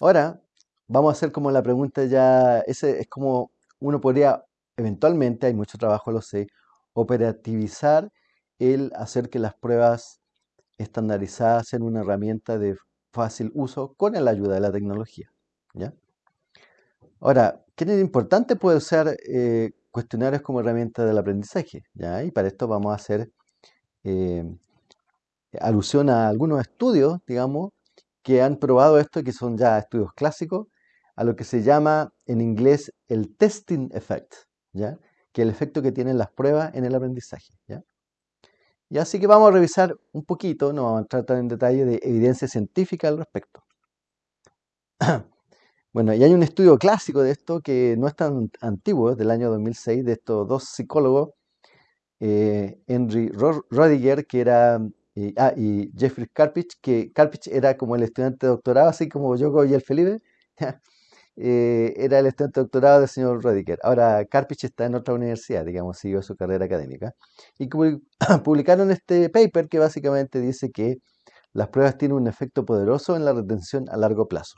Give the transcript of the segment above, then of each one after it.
Ahora, vamos a hacer como la pregunta ya, ese es como uno podría, eventualmente, hay mucho trabajo, lo sé, operativizar el hacer que las pruebas estandarizadas sean una herramienta de fácil uso con la ayuda de la tecnología. ¿ya? Ahora, ¿qué tan importante puede usar eh, cuestionarios como herramienta del aprendizaje? ¿ya? Y para esto vamos a hacer eh, alusión a algunos estudios, digamos, que han probado esto, que son ya estudios clásicos, a lo que se llama en inglés el testing effect, ¿ya? que es el efecto que tienen las pruebas en el aprendizaje. ¿ya? Y así que vamos a revisar un poquito, no vamos a entrar tan en detalle de evidencia científica al respecto. Bueno, y hay un estudio clásico de esto que no es tan antiguo, es del año 2006, de estos dos psicólogos, eh, Henry Rodiger, que era, eh, ah, y Jeffrey Karpich, que Karpich era como el estudiante de doctorado, así como yo y el Felipe, eh, era el estudiante de doctorado del señor Rodiger. Ahora, Karpich está en otra universidad, digamos, siguió su carrera académica. Y publicaron este paper que básicamente dice que las pruebas tienen un efecto poderoso en la retención a largo plazo.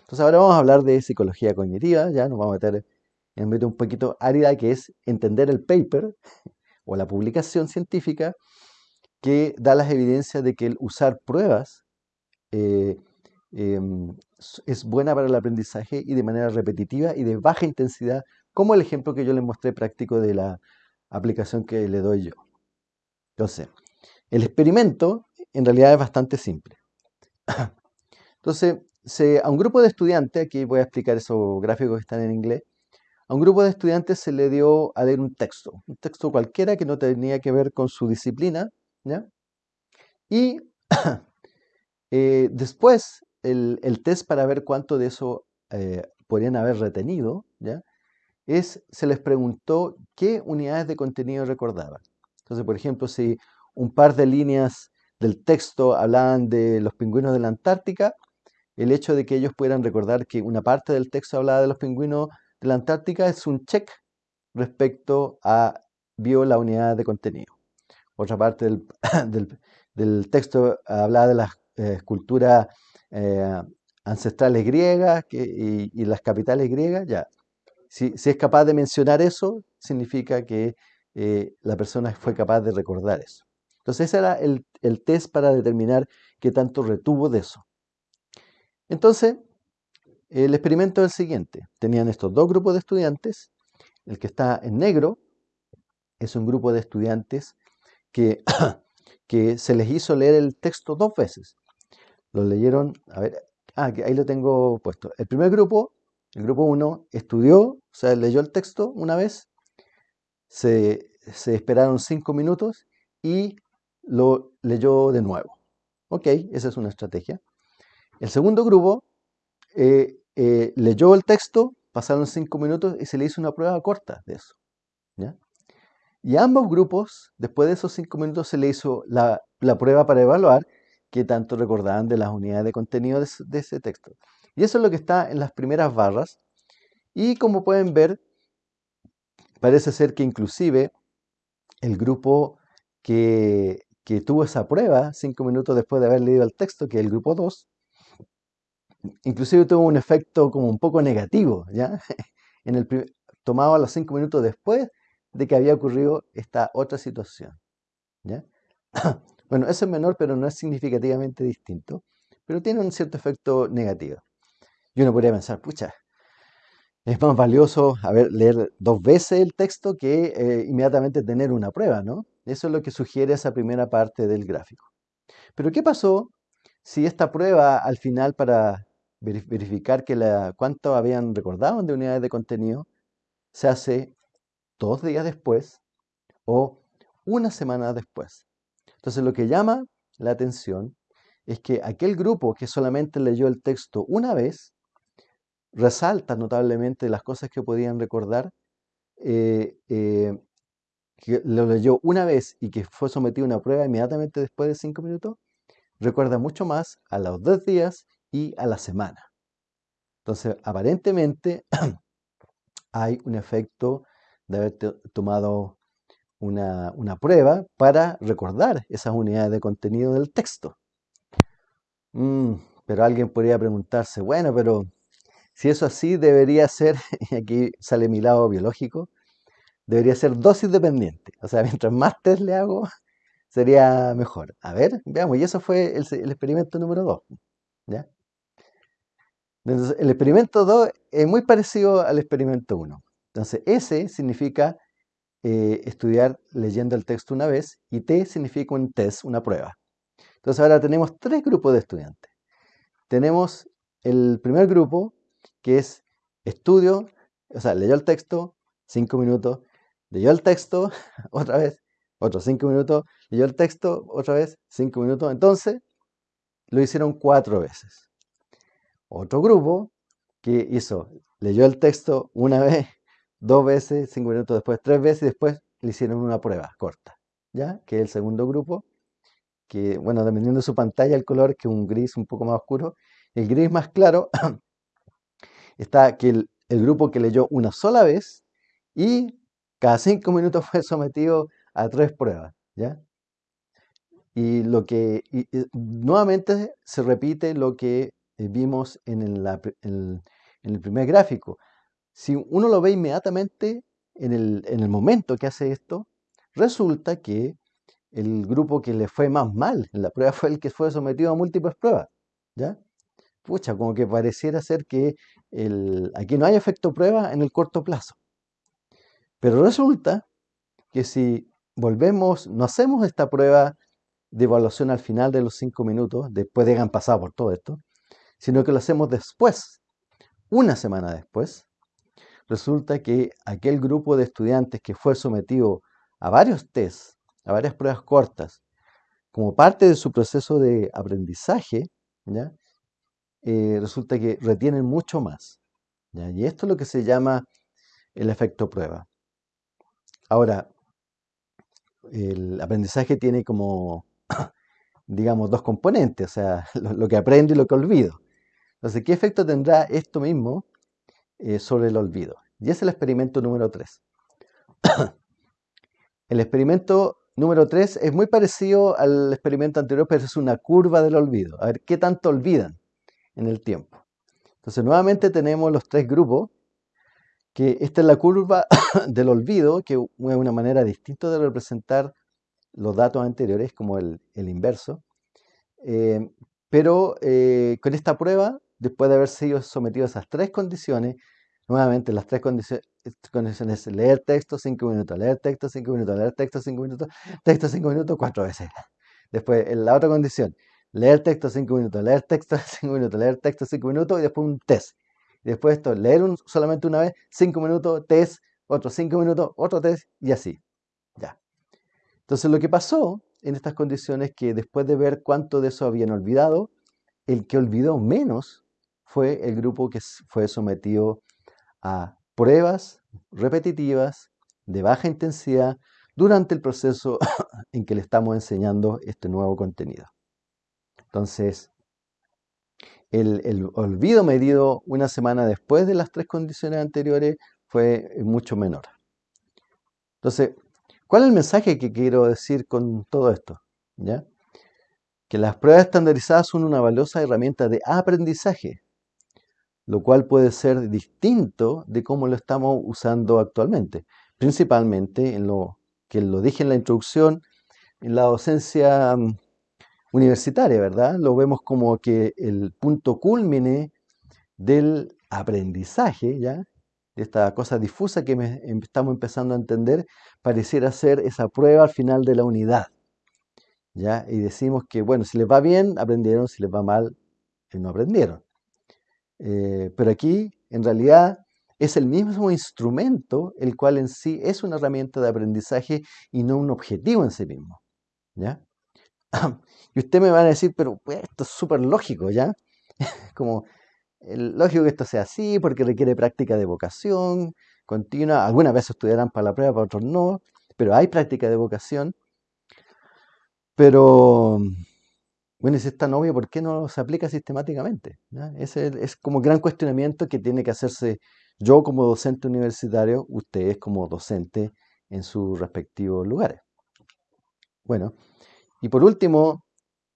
Entonces ahora vamos a hablar de psicología cognitiva, ya nos vamos a meter en un un poquito árida que es entender el paper o la publicación científica que da las evidencias de que el usar pruebas eh, em, es buena para el aprendizaje y de manera repetitiva y de baja intensidad, como el ejemplo que yo les mostré práctico de la aplicación que le doy yo. Entonces, el experimento en realidad es bastante simple. Entonces, a un grupo de estudiantes, aquí voy a explicar esos gráficos que están en inglés, a un grupo de estudiantes se le dio a leer un texto, un texto cualquiera que no tenía que ver con su disciplina, ¿ya? Y eh, después el, test para ver cuánto de eso eh, podrían haber retenido, ¿ya? Es, se les preguntó qué unidades de contenido recordaban. Entonces, por ejemplo, si un par de líneas del texto hablaban de los pingüinos de la Antártica, el hecho de que ellos pudieran recordar que una parte del texto hablaba de los pingüinos de la Antártica es un check respecto a vio la unidad de contenido. Otra parte del, texto hablaba de las eh, esculturas eh, ancestrales griegas y, las capitales griegas. Ya. Si, es capaz de mencionar eso, significa que eh, la persona fue capaz de recordar eso. Entonces ese era el, el test para determinar qué tanto retuvo de eso. Entonces, el experimento es el siguiente. Tenían estos dos grupos de estudiantes. El que está en negro es un grupo de estudiantes que, se les hizo leer el texto dos veces. Lo leyeron, a ver, ah, ahí lo tengo puesto. El primer grupo, el grupo 1, estudió, o sea, leyó el texto una vez, se, esperaron cinco minutos y lo leyó de nuevo. Ok, esa es una estrategia. El segundo grupo eh, eh, leyó el texto, pasaron cinco minutos y se le hizo una prueba corta de eso. Y a ambos grupos, después de esos cinco minutos, se le hizo la, prueba para evaluar qué tanto recordaban de las unidades de contenido de, ese texto. Y eso es lo que está en las primeras barras. Y como pueden ver, parece ser que inclusive el grupo que, que tuvo esa prueba cinco minutos después de haber leído el texto, que es el grupo 2, inclusive tuvo un efecto como un poco negativo, ¿ya? En tomado a los cinco minutos después de que había ocurrido esta otra situación, ¿ya? Bueno, eso es menor, pero no es significativamente distinto, pero tiene un cierto efecto negativo. Y uno podría pensar, pucha, es más valioso haber, leer dos veces el texto que eh, inmediatamente tener una prueba, ¿no? Eso es lo que sugiere esa primera parte del gráfico. Pero ¿qué pasó si esta prueba al final para verificar que la, cuánto habían recordado de unidades de contenido se hace dos días después o una semana después. Entonces lo que llama la atención es que aquel grupo que solamente leyó el texto una vez resalta notablemente las cosas que podían recordar, eh, eh, que lo leyó una vez y que fue sometido a una prueba inmediatamente después de cinco minutos, recuerda mucho más a los dos días y a la semana. Entonces, aparentemente hay un efecto de haber tomado una, prueba para recordar esas unidades de contenido del texto. Mm, Pero alguien podría preguntarse, bueno, pero si eso así debería ser, y aquí sale mi lado biológico, debería ser dosis dependiente. O sea, mientras más test le hago, sería mejor. A ver, veamos, y eso fue el, el experimento número 2. ¿ya? Entonces, el experimento 2 es muy parecido al experimento 1. Entonces, S significa eh, estudiar leyendo el texto una vez y T significa un test, una prueba. Entonces, ahora tenemos tres grupos de estudiantes. Tenemos el primer grupo, que es estudio, o sea, leyó el texto, cinco minutos, leyó el texto, otra vez, otros cinco minutos, leyó el texto, otra vez, cinco minutos. Entonces, lo hicieron cuatro veces. Otro grupo que hizo, leyó el texto una vez, dos veces, cinco minutos después, tres veces y después le hicieron una prueba corta, ¿ya? Que es el segundo grupo, que, bueno, dependiendo de su pantalla, el color, que es un gris un poco más oscuro, el gris más claro está que el, el grupo que leyó una sola vez y cada cinco minutos fue sometido a tres pruebas, ¿ya? Y lo que nuevamente se repite lo que vimos en el, primer gráfico. Si uno lo ve inmediatamente en el, momento que hace esto, resulta que el grupo que le fue más mal en la prueba fue el que fue sometido a múltiples pruebas. ¿Ya? Pucha, como que pareciera ser que aquí no hay efecto prueba en el corto plazo. Pero resulta que si volvemos, no hacemos esta prueba de evaluación al final de los cinco minutos, después de que han pasado por todo esto, sino que lo hacemos después, una semana después, resulta que aquel grupo de estudiantes que fue sometido a varios tests, a varias pruebas cortas, como parte de su proceso de aprendizaje, ¿ya? Eh, resulta que retienen mucho más. Y esto es lo que se llama el efecto prueba. Ahora, el aprendizaje tiene como, digamos, dos componentes, o sea, lo, que aprendo y lo que olvido. Entonces, ¿qué efecto tendrá esto mismo eh, sobre el olvido? Y es el experimento número 3. el experimento número 3 es muy parecido al experimento anterior, pero es una curva del olvido. A ver, ¿qué tanto olvidan en el tiempo? Entonces, nuevamente tenemos los tres grupos que esta es la curva del olvido, que es una manera distinta de representar los datos anteriores, como el, inverso. Eh, pero eh, con esta prueba, después de haber sido sometido a esas tres condiciones, nuevamente las tres condiciones, condiciones leer texto 5 minutos, leer texto 5 minutos, leer texto 5 minutos, texto 5 minutos cuatro veces. Después, en la otra condición, leer texto 5 minutos, leer texto 5 minutos, leer texto 5 minutos y después un test. Después esto, leer solamente una vez, cinco minutos, test, otros cinco minutos, otro test y así. Ya. Entonces lo que pasó en estas condiciones es que después de ver cuánto de eso habían olvidado, el que olvidó menos fue el grupo que fue sometido a pruebas repetitivas de baja intensidad durante el proceso en que le estamos enseñando este nuevo contenido. Entonces, el, olvido medido una semana después de las tres condiciones anteriores fue mucho menor. Entonces, ¿cuál es el mensaje que quiero decir con todo esto? ¿Ya? Que las pruebas estandarizadas son una valiosa herramienta de aprendizaje, lo cual puede ser distinto de cómo lo estamos usando actualmente, principalmente en lo que lo dije en la introducción, en la docencia mm, universitaria, ¿verdad? Lo vemos como que el punto culmine del aprendizaje, ¿ya? De esta cosa difusa que em, estamos empezando a entender, pareciera ser esa prueba al final de la unidad, ¿ya? Y decimos que, bueno, si les va bien, aprendieron, si les va mal, eh, no aprendieron. Eh, pero aquí, en realidad, es el mismo instrumento, el cual en sí es una herramienta de aprendizaje y no un objetivo en sí mismo, ¿ya? Y usted me va a decir, pero pues, esto es súper lógico, ¿ya? Como el, lógico que esto sea así, porque requiere práctica de vocación continua. Algunas veces estudiarán para la prueba, para otros no, pero hay práctica de vocación. Pero, bueno, es tan obvio, ¿por qué no se aplica sistemáticamente? Es como gran cuestionamiento que tiene que hacerse yo como docente universitario, ustedes como docente en sus respectivos lugares. Bueno, y por último,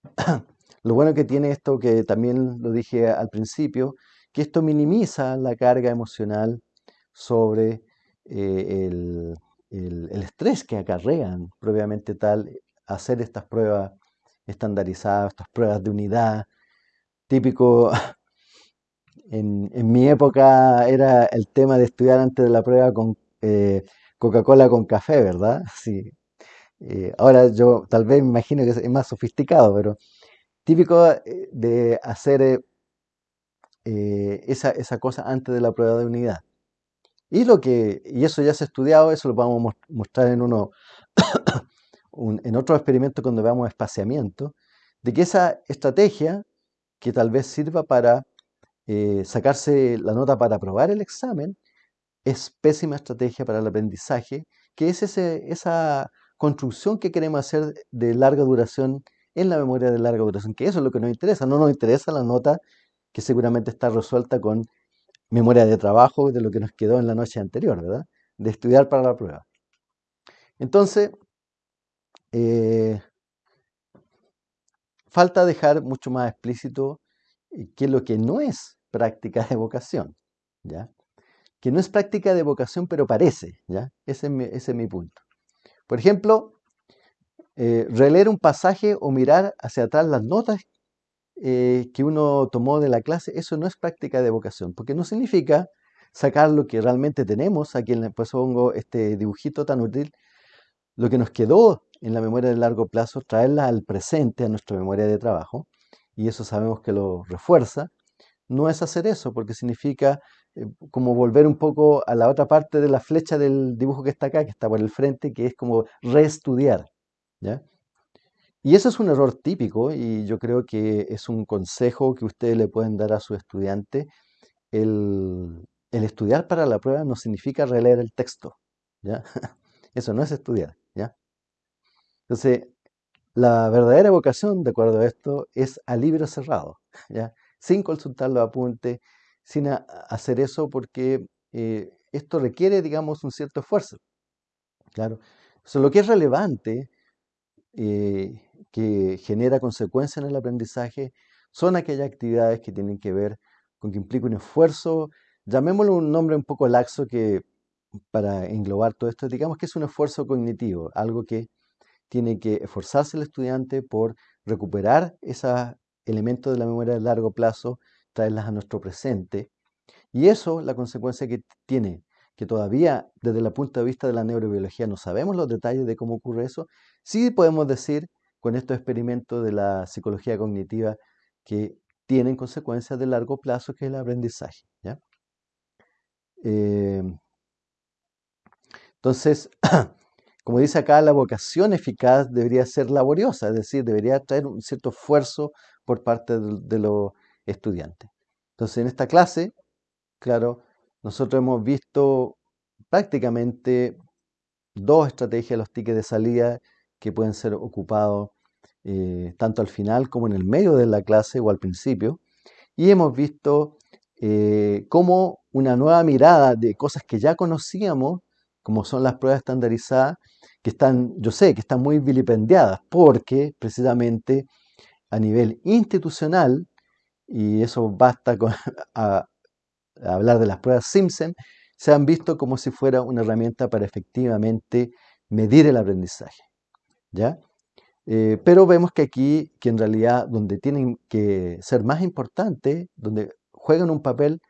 Lo bueno que tiene esto, que también lo dije al principio, que esto minimiza la carga emocional sobre eh, el, el estrés que acarrean propiamente tal hacer estas pruebas estandarizadas, estas pruebas de unidad. Típico, en, mi época era el tema de estudiar antes de la prueba con eh, Coca-Cola con café, ¿verdad? Sí. Eh, ahora yo tal vez me imagino que es más sofisticado, pero típico eh, de hacer esa, esa cosa antes de la prueba de unidad. Y, lo que, y eso ya se ha estudiado, eso lo vamos a mostrar en, uno, en otro experimento cuando veamos espaciamiento, de que esa estrategia que tal vez sirva para eh, sacarse la nota para aprobar el examen, es pésima estrategia para el aprendizaje, que es esa construcción que queremos hacer de larga duración en la memoria de larga duración, que eso es lo que nos interesa, no nos interesa la nota que seguramente está resuelta con memoria de trabajo de lo que nos quedó en la noche anterior, ¿verdad? De estudiar para la prueba. Entonces, eh, falta dejar mucho más explícito eh, qué es lo que no es práctica de vocación, ¿ya? Que no es práctica de vocación, pero parece, ¿ya? Ese es mi, punto. Por ejemplo, eh, releer un pasaje o mirar hacia atrás las notas que uno tomó de la clase, eso no es práctica de vocación, porque no significa sacar lo que realmente tenemos, aquí le pongo este dibujito tan útil, lo que nos quedó en la memoria de largo plazo, traerla al presente, a nuestra memoria de trabajo, y eso sabemos que lo refuerza, no es hacer eso, porque significa eh, como volver un poco a la otra parte de la flecha del dibujo que está acá, que está por el frente, que es como reestudiar. ¿ya? Y eso es un error típico y yo creo que es un consejo que ustedes le pueden dar a su estudiante. El, estudiar para la prueba no significa releer el texto, ¿ya? Eso no es estudiar. Entonces, la verdadera vocación, de acuerdo a esto, es a libro cerrado, ¿ya? Sin consultar los apuntes, sin hacer eso porque eh, esto requiere, digamos, un cierto esfuerzo. Claro. lo que es relevante eh, que genera consecuencias en el aprendizaje son aquellas actividades que tienen que ver con que implica un esfuerzo, llamémoslo un nombre un poco laxo que para englobar todo esto, digamos que es un esfuerzo cognitivo, algo que tiene que esforzarse el estudiante por recuperar esos elementos de la memoria de largo plazo, traerlas a nuestro presente. Y eso, la consecuencia que tiene que todavía desde el punto de vista de la neurobiología no sabemos los detalles de cómo ocurre eso, sí podemos decir con estos experimentos de la psicología cognitiva que tienen consecuencias de largo plazo, que es el aprendizaje. Em, entonces, como dice acá, la vocación eficaz debería ser laboriosa, es decir, debería traer un cierto esfuerzo por parte de los estudiantes. Entonces, en esta clase, claro, nosotros hemos visto prácticamente dos estrategias los tickets de salida que pueden ser ocupados eh, tanto al final como en el medio de la clase o al principio. Y hemos visto eh, cómo una nueva mirada de cosas que ya conocíamos, como son las pruebas estandarizadas, que están, yo sé, que están muy vilipendiadas, porque precisamente a nivel institucional, y eso basta con, hablar de las pruebas Simpson, se han visto como si fuera una herramienta para efectivamente medir el aprendizaje. ¿ya? Eh, pero vemos que aquí, que en realidad donde tienen que ser más importantes, donde juegan un papel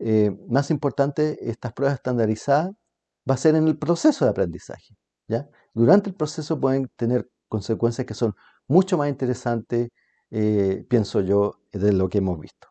eh, más importante estas pruebas estandarizadas, va a ser en el proceso de aprendizaje. ¿ya? Durante el proceso pueden tener consecuencias que son mucho más interesantes, eh, pienso yo, de lo que hemos visto.